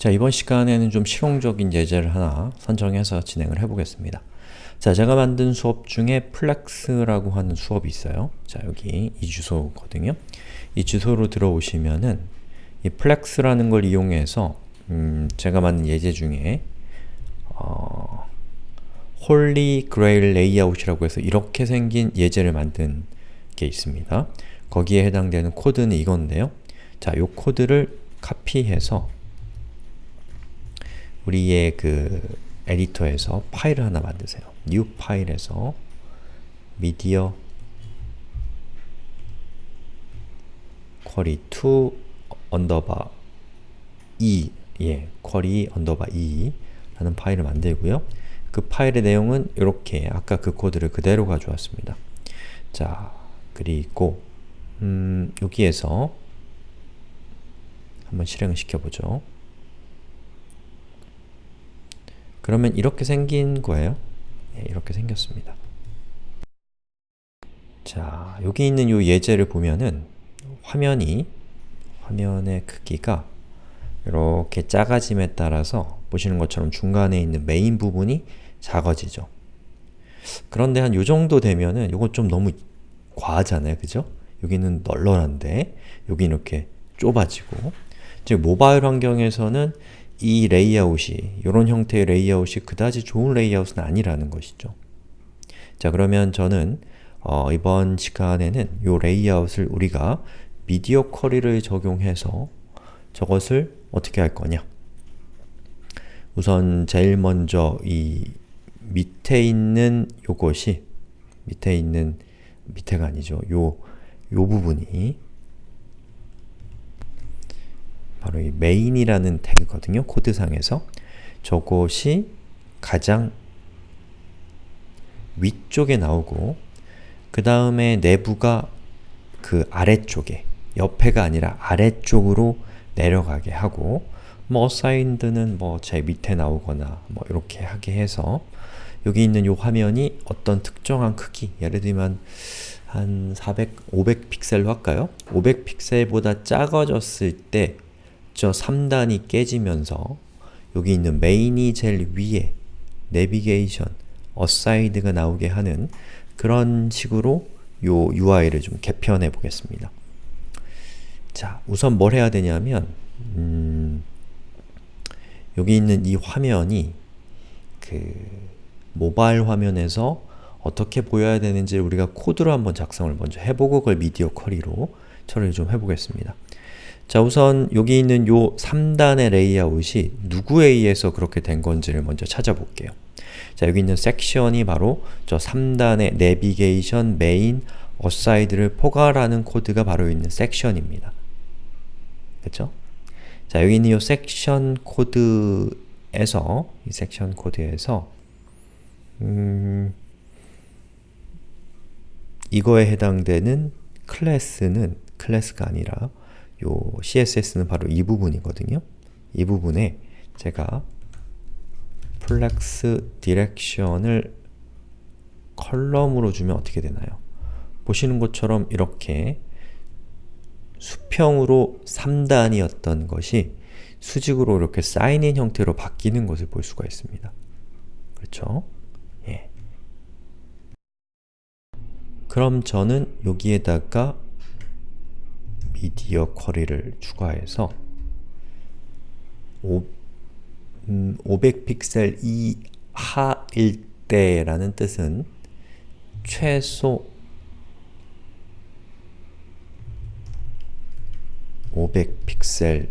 자, 이번 시간에는 좀 실용적인 예제를 하나 선정해서 진행을 해보겠습니다. 자, 제가 만든 수업 중에 flex라고 하는 수업이 있어요. 자, 여기 이 주소거든요. 이 주소로 들어오시면은 이 flex라는 걸 이용해서 음, 제가 만든 예제 중에 어, Holy Grail 레이아웃이라고 해서 이렇게 생긴 예제를 만든 게 있습니다. 거기에 해당되는 코드는 이건데요. 자, 이 코드를 카피해서 우리의 그 에디터에서 파일을 하나 만드세요. new 파일에서 media query to underbar e 예, query underbar e 라는 파일을 만들고요. 그 파일의 내용은 이렇게 아까 그 코드를 그대로 가져왔습니다. 자, 그리고 음, 여기에서 한번 실행을 시켜보죠. 그러면 이렇게 생긴 거예요. 네, 이렇게 생겼습니다. 자, 여기 있는 이 예제를 보면은 화면이 화면의 크기가 이렇게 작아짐에 따라서 보시는 것처럼 중간에 있는 메인 부분이 작아지죠. 그런데 한 요 정도 되면은 이거 좀 너무 과하잖아요. 그죠? 여기는 널널한데 여기 이렇게 좁아지고 즉 모바일 환경에서는 이 레이아웃이, 이런 형태의 레이아웃이 그다지 좋은 레이아웃은 아니라는 것이죠. 자 그러면 저는 어, 이번 시간에는 이 레이아웃을 우리가 media query를 적용해서 저것을 어떻게 할 거냐 우선 제일 먼저 이 밑에 있는 요것이 밑에 있는 밑에가 아니죠. 요, 요 부분이 바로 이 main이라는 태그거든요. 코드상에서. 저것이 가장 위쪽에 나오고 그 다음에 내부가 그 아래쪽에 옆에가 아니라 아래쪽으로 내려가게 하고 뭐 aside는 뭐 제 밑에 나오거나 뭐 이렇게 하게 해서 여기 있는 이 화면이 어떤 특정한 크기 예를 들면 한 400, 500 픽셀로 할까요? 500 픽셀보다 작아졌을 때 저 3단이 깨지면서 여기 있는 main이 제일 위에 내비게이션, aside가 나오게 하는 그런 식으로 요 UI를 좀 개편해 보겠습니다. 자, 우선 뭘 해야 되냐면 음, 여기 있는 이 화면이 그 모바일 화면에서 어떻게 보여야 되는지 우리가 코드로 한번 작성을 먼저 해보고 그걸 media query로 처리를 좀 해보겠습니다. 자 우선 여기 있는 요 3단의 레이아웃이 누구에 의해서 그렇게 된 건지를 먼저 찾아볼게요. 자 여기 있는 섹션이 바로 저 3단의 내비게이션, 메인, aside를 포괄하는 코드가 바로 있는 section입니다. 그쵸? 자 여기 있는 이 섹션 코드에서 이 섹션 코드에서 음, 이거에 해당되는 클래스는 클래스가 아니라 요 CSS는 바로 이 부분이거든요. 이 부분에 제가 flex direction을 column으로 주면 어떻게 되나요? 보시는 것처럼 이렇게 수평으로 3단이었던 것이 수직으로 이렇게 쌓인 형태로 바뀌는 것을 볼 수가 있습니다. 그렇죠? 예. 그럼 저는 여기에다가 media query를 추가해서 오, 음, 500픽셀 이하일 때라는 뜻은 최소 500픽셀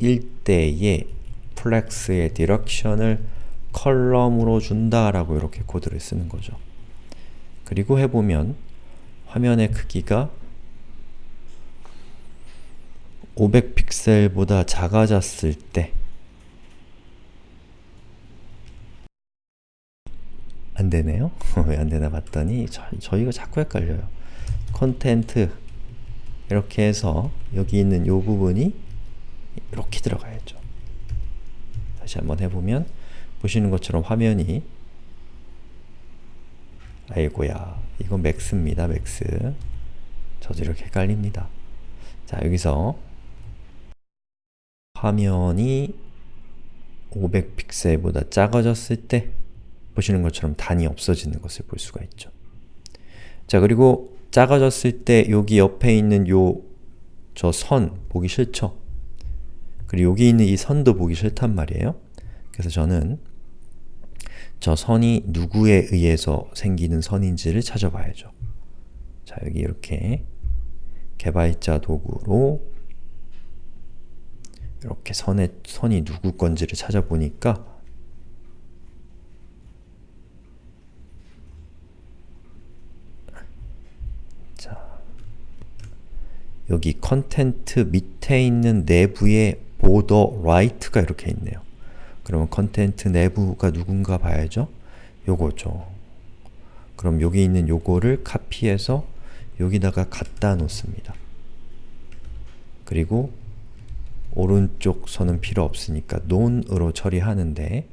일 때의 flex의 direction을 column으로 준다라고 이렇게 코드를 쓰는 거죠. 그리고 해보면 화면의 크기가 500픽셀보다 작아졌을 때 안되네요? 왜 안되나 봤더니 저, 저희가 자꾸 헷갈려요. content 이렇게 해서 여기 있는 이 부분이 이렇게 들어가야죠. 다시 한번 해보면 보시는 것처럼 화면이 아이고야 이건 max입니다. max 저도 이렇게 헷갈립니다. 자 여기서 화면이 500픽셀보다 작아졌을 때 보시는 것처럼 단이 없어지는 것을 볼 수가 있죠. 자 그리고 작아졌을 때 여기 옆에 있는 요 저 선 보기 싫죠? 그리고 여기 있는 이 선도 보기 싫단 말이에요. 그래서 저는 저 선이 누구에 의해서 생기는 선인지를 찾아봐야죠. 자 여기 이렇게 개발자 도구로 선의, 선이 누구 건지를 찾아보니까 자 여기 content 밑에 있는 nav에 border right가 이렇게 있네요. 그러면 content nav가 누군가 봐야죠? 요거죠. 그럼 여기 있는 요거를 카피해서 여기다가 갖다 놓습니다. 그리고 오른쪽 선은 필요 없으니까 non으로 처리하는데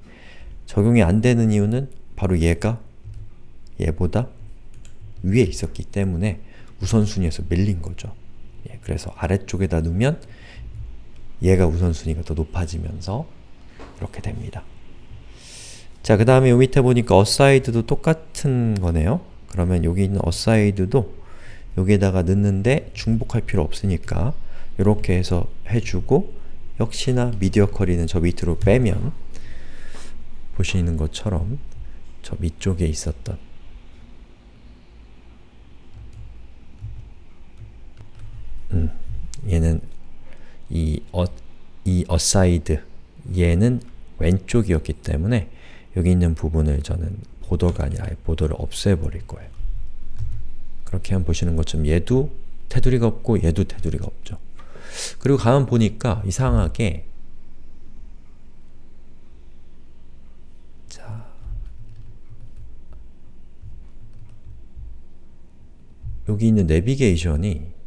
적용이 안 되는 이유는 바로 얘가 얘보다 위에 있었기 때문에 우선순위에서 밀린 거죠. 예, 그래서 아래쪽에다 두면 얘가 우선순위가 더 높아지면서 이렇게 됩니다. 자, 그 다음에 요 밑에 보니까 aside도 똑같은 거네요. 그러면 여기 있는 aside도 여기에다가 넣는데 중복할 필요 없으니까 이렇게 해서 해주고 역시나 미디어 쿼리는 저 밑으로 빼면 보시는 것처럼 저 밑쪽에 있었던 음, 얘는 이, 어, 이 aside 얘는 왼쪽이었기 때문에 여기 있는 부분을 저는 보더가 아니라 보더를 없애버릴 거예요. 그렇게 하면 보시는 것처럼 얘도 테두리가 없고 얘도 테두리가 없죠. 그리고 가만 보니까 이상하게 자 여기 있는 내비게이션이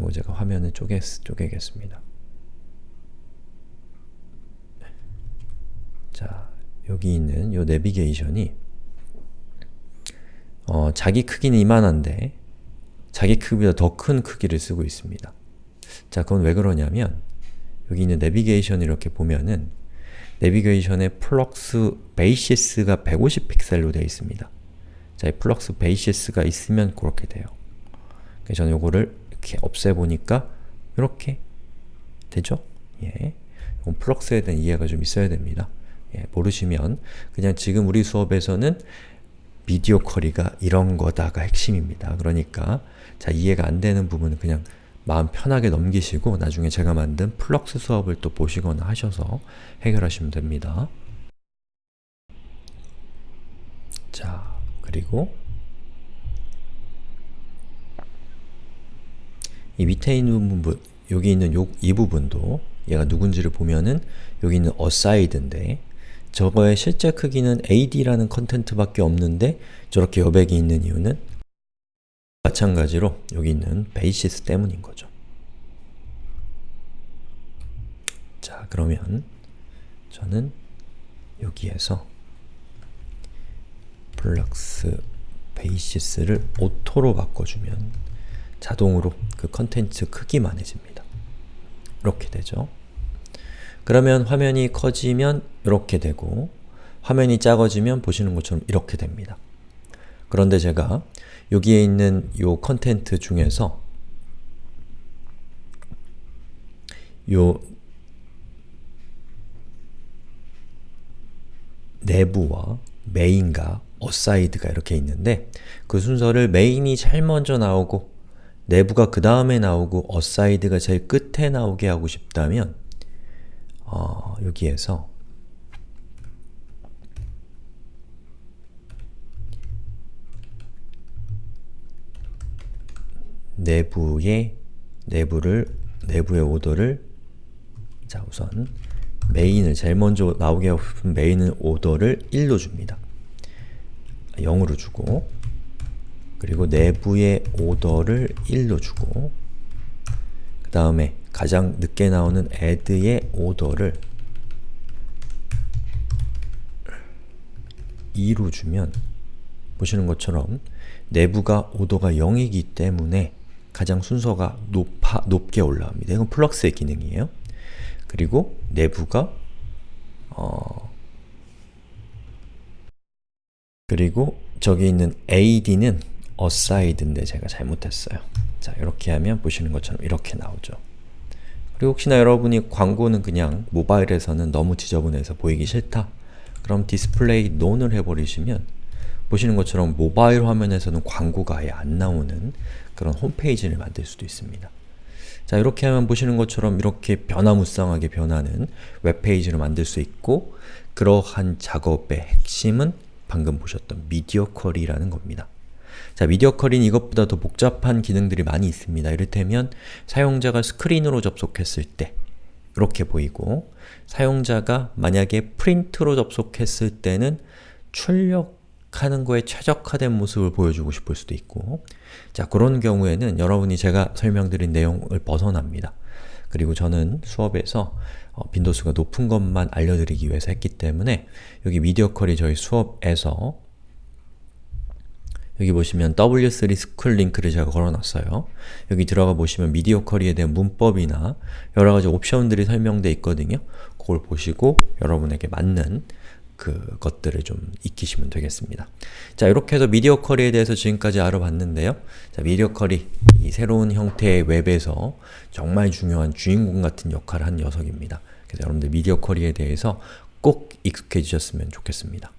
이거 제가 화면을 쪼개, 쪼개겠습니다. 자, 여기 있는 이 내비게이션이 어, 자기 크기는 이만한데 자기 크기보다 더 큰 크기를 쓰고 있습니다. 자, 그건 왜 그러냐면 여기 있는 내비게이션 이렇게 보면은 내비게이션의 flex basis가 150 픽셀로 되어 있습니다. 자, 이 flex basis가 있으면 그렇게 돼요. 그래서 저는 요거를 이렇게 없애보니까 이렇게 되죠? 예. 이건 flex에 대한 이해가 좀 있어야 됩니다. 예, 모르시면 그냥 지금 우리 수업에서는 media query가 이런 거다가 핵심입니다. 그러니까 자 이해가 안 되는 부분은 그냥 마음 편하게 넘기시고 나중에 제가 만든 flex 수업을 또 보시거나 하셔서 해결하시면 됩니다. 자, 그리고 이 밑에 있는 부분, 여기 있는 요, 이 부분도 얘가 누군지를 보면은 여기 있는 aside인데 저거의 실제 크기는 ad라는 컨텐트밖에 없는데 저렇게 여백이 있는 이유는 마찬가지로 여기 있는 베이시스 때문인 거죠. 자, 그러면 저는 여기에서 flex basis를 auto로 바꿔주면 자동으로 그 컨텐츠 크기만해집니다. 이렇게 되죠. 그러면 화면이 커지면 이렇게 되고 화면이 작아지면 보시는 것처럼 이렇게 됩니다. 그런데 제가 여기에 있는 요 content 중에서 요 nav와 메인과 aside가 이렇게 있는데 그 순서를 메인이 제일 먼저 나오고 nav가 그 다음에 나오고 aside가 제일 끝에 나오게 하고 싶다면 어, 여기에서 내부의 내부를 내부의 오더를 자 우선 메인을 제일 먼저 나오게 하고 싶은 메인은 오더를 1로 줍니다. 0으로 주고 그리고 내부의 오더를 1로 주고 그 다음에 가장 늦게 나오는 add의 오더를 2로 주면 보시는 것처럼 nav가 order가 0이기 때문에 가장 순서가 높아, 높게 올라옵니다. 이건 flex의 기능이에요. 그리고 nav가 어 그리고 저기 있는 ad는 aside인데 제가 잘못했어요. 자, 이렇게 하면 보시는 것처럼 이렇게 나오죠. 그리고 혹시나 여러분이 광고는 그냥 모바일에서는 너무 지저분해서 보이기 싫다. 그럼 display none을 해버리시면 보시는 것처럼 모바일 화면에서는 광고가 아예 안 나오는 그런 홈페이지를 만들 수도 있습니다. 자 이렇게 하면 보시는 것처럼 이렇게 변화무쌍하게 변하는 웹페이지를 만들 수 있고 그러한 작업의 핵심은 방금 보셨던 media query라는 겁니다. 자, media query는 이것보다 더 복잡한 기능들이 많이 있습니다. 이를테면 사용자가 스크린으로 접속했을 때 이렇게 보이고 사용자가 만약에 프린트로 접속했을 때는 출력 하는 거에 최적화된 모습을 보여주고 싶을 수도 있고 자, 그런 경우에는 여러분이 제가 설명드린 내용을 벗어납니다. 그리고 저는 수업에서 어, 빈도수가 높은 것만 알려드리기 위해서 했기 때문에 여기 media query 저희 수업에서 여기 보시면 W3Schools 링크를 제가 걸어놨어요. 여기 들어가 보시면 미디어 쿼리에 대한 문법이나 여러가지 옵션들이 설명되어 있거든요. 그걸 보시고 여러분에게 맞는 그 것들을 좀 익히시면 되겠습니다. 자, 이렇게 해서 미디어 쿼리에 대해서 지금까지 알아봤는데요. 자, 미디어 쿼리, 이 새로운 형태의 웹에서 정말 중요한 주인공 같은 역할을 한 녀석입니다. 그래서 여러분들 미디어 쿼리에 대해서 꼭 익숙해지셨으면 좋겠습니다.